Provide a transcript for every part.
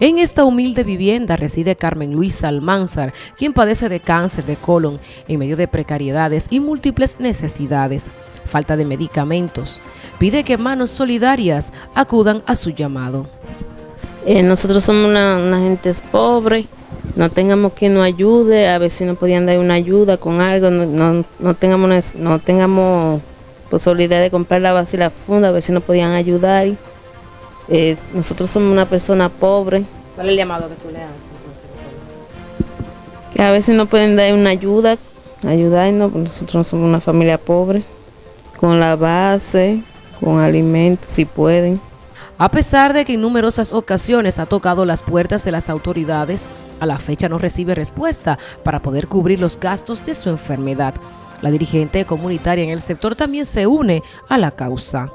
En esta humilde vivienda reside Carmen Luisa Almanzar, quien padece de cáncer de colon en medio de precariedades y múltiples necesidades, falta de medicamentos. Pide que manos solidarias acudan a su llamado. Eh, nosotros somos una, gente pobre, no tengamos quien nos ayude, a ver si nos podían dar una ayuda con algo, no, tengamos, no tengamos posibilidad de comprar la base y la funda, a ver si nos podían ayudar. Eh, nosotros somos una persona pobre. ¿Cuál es el llamado que tú le haces? Que a veces no pueden dar una ayuda, ayudarnos, porque nosotros no somos una familia pobre, con la base, con alimentos, si pueden. A pesar de que en numerosas ocasiones ha tocado las puertas de las autoridades, a la fecha no recibe respuesta para poder cubrir los gastos de su enfermedad. La dirigente comunitaria en el sector también se une a la causa.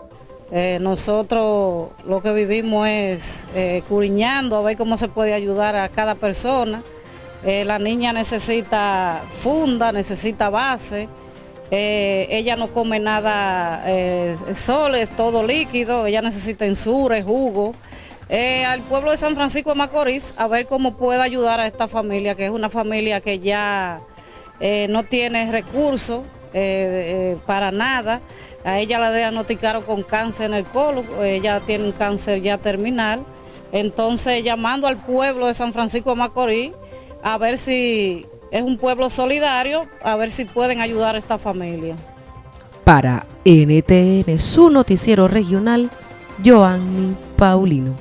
Eh, nosotros lo que vivimos es eh, curiñando a ver cómo se puede ayudar a cada persona. Eh, la niña necesita funda, necesita base, ella no come nada solo, es todo líquido, ella necesita ensures, jugo. al pueblo de San Francisco de Macorís a ver cómo puede ayudar a esta familia, que es una familia que ya no tiene recursos para nada. A ella la diagnosticaron con cáncer en el colon, ella tiene un cáncer ya terminal. Entonces llamando al pueblo de San Francisco de Macorís a ver si es un pueblo solidario, a ver si pueden ayudar a esta familia. Para NTN, su noticiero regional, Joanny Paulino.